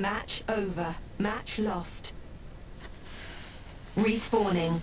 Match over. Match lost. Respawning.